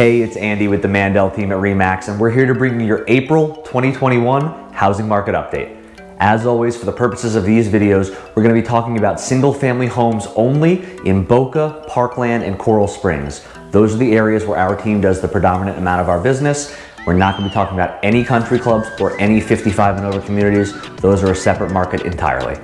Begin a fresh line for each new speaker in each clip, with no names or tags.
Hey, it's Andy with the Mandel team at REMAX, and we're here to bring you your April 2021 housing market update. As always, for the purposes of these videos, we're going to be talking about single-family homes only in Boca, Parkland, and Coral Springs. Those are the areas where our team does the predominant amount of our business. We're not to be talking about any country clubs or any 55 and over communities. Those are a separate market entirely.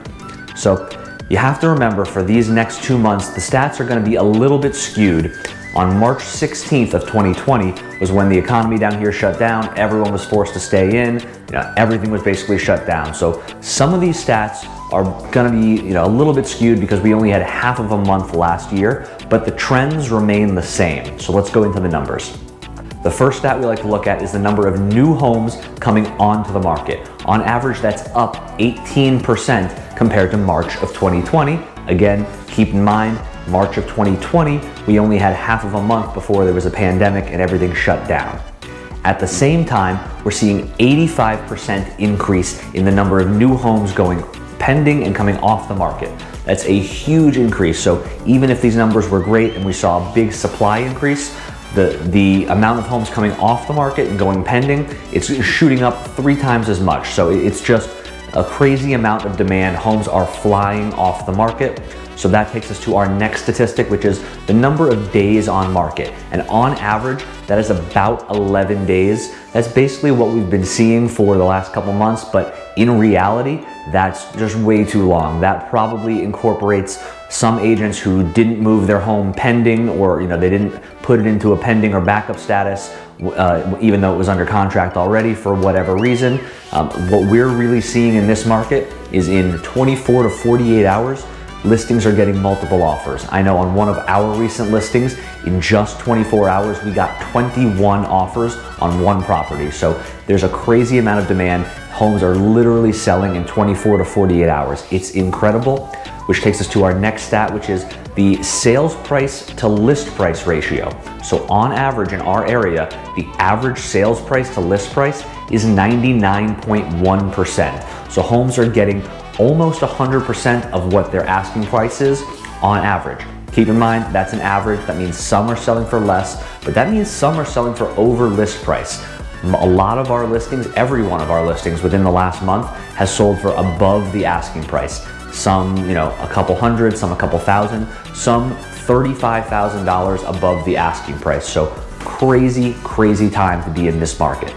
So you have to remember for these next two months, the stats are going to be a little bit skewed on March 16th of 2020 was when the economy down here shut down. Everyone was forced to stay in. You know, everything was basically shut down. So some of these stats are gonna be you know, a little bit skewed because we only had half of a month last year, but the trends remain the same. So let's go into the numbers. The first stat we like to look at is the number of new homes coming onto the market. On average, that's up 18% compared to March of 2020. Again, keep in mind, March of 2020, we only had half of a month before there was a pandemic and everything shut down. At the same time, we're seeing 85% increase in the number of new homes going pending and coming off the market. That's a huge increase. So even if these numbers were great and we saw a big supply increase, the, the amount of homes coming off the market and going pending, it's shooting up three times as much. So it's just a crazy amount of demand. Homes are flying off the market. So that takes us to our next statistic, which is the number of days on market. And on average, that is about 11 days. That's basically what we've been seeing for the last couple months, but in reality, that's just way too long. That probably incorporates some agents who didn't move their home pending or you know they didn't put it into a pending or backup status uh, even though it was under contract already for whatever reason. Um, what we're really seeing in this market is in 24 to 48 hours, listings are getting multiple offers. I know on one of our recent listings, in just 24 hours, we got 21 offers on one property. So there's a crazy amount of demand. Homes are literally selling in 24 to 48 hours. It's incredible, which takes us to our next stat, which is the sales price to list price ratio. So on average in our area, the average sales price to list price is 99.1%. So homes are getting almost 100% of what their asking price is on average. Keep in mind, that's an average. That means some are selling for less, but that means some are selling for over list price. A lot of our listings, every one of our listings within the last month has sold for above the asking price. Some, you know, a couple hundred, some a couple thousand, some $35,000 above the asking price. So crazy, crazy time to be in this market.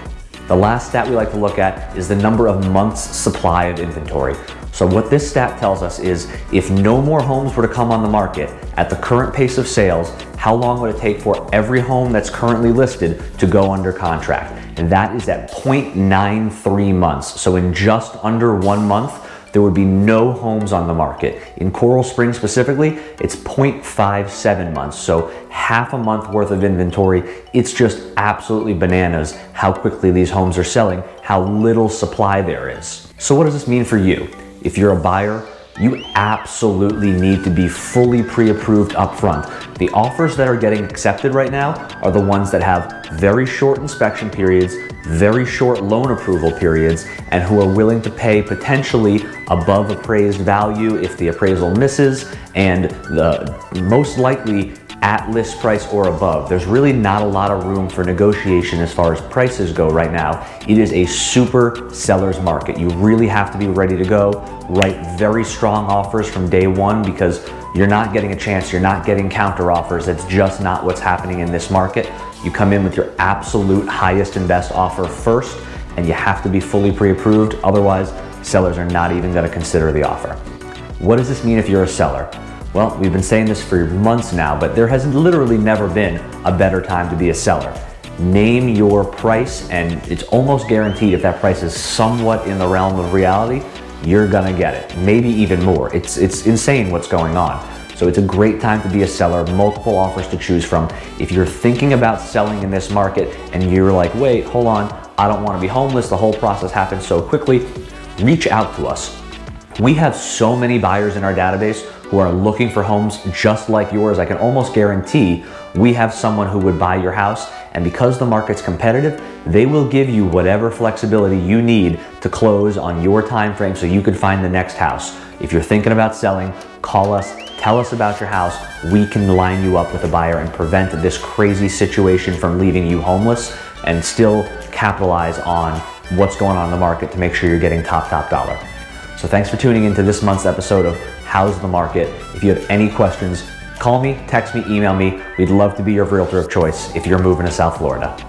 The last stat we like to look at is the number of months supply of inventory. So what this stat tells us is if no more homes were to come on the market at the current pace of sales, how long would it take for every home that's currently listed to go under contract? And that is at 0.93 months. So in just under one month, there would be no homes on the market. In Coral Springs specifically, it's 0.57 months, so half a month worth of inventory. It's just absolutely bananas how quickly these homes are selling, how little supply there is. So what does this mean for you? If you're a buyer, you absolutely need to be fully pre-approved upfront. The offers that are getting accepted right now are the ones that have very short inspection periods, very short loan approval periods, and who are willing to pay potentially above appraised value if the appraisal misses, and the most likely at list price or above. There's really not a lot of room for negotiation as far as prices go right now. It is a super seller's market. You really have to be ready to go, write very strong offers from day one because you're not getting a chance, you're not getting counter offers. That's just not what's happening in this market. You come in with your absolute highest and best offer first, and you have to be fully pre-approved. Otherwise, sellers are not even gonna consider the offer. What does this mean if you're a seller? Well, we've been saying this for months now, but there has literally never been a better time to be a seller. Name your price and it's almost guaranteed if that price is somewhat in the realm of reality, you're gonna get it. Maybe even more. It's, it's insane what's going on. So it's a great time to be a seller, multiple offers to choose from. If you're thinking about selling in this market and you're like, wait, hold on, I don't wanna be homeless, the whole process happens so quickly, reach out to us. We have so many buyers in our database who are looking for homes just like yours, I can almost guarantee we have someone who would buy your house and because the market's competitive, they will give you whatever flexibility you need to close on your time frame so you can find the next house. If you're thinking about selling, call us, tell us about your house. We can line you up with a buyer and prevent this crazy situation from leaving you homeless and still capitalize on what's going on in the market to make sure you're getting top, top dollar. So thanks for tuning into this month's episode of How's the Market. If you have any questions, call me, text me, email me. We'd love to be your realtor of choice if you're moving to South Florida.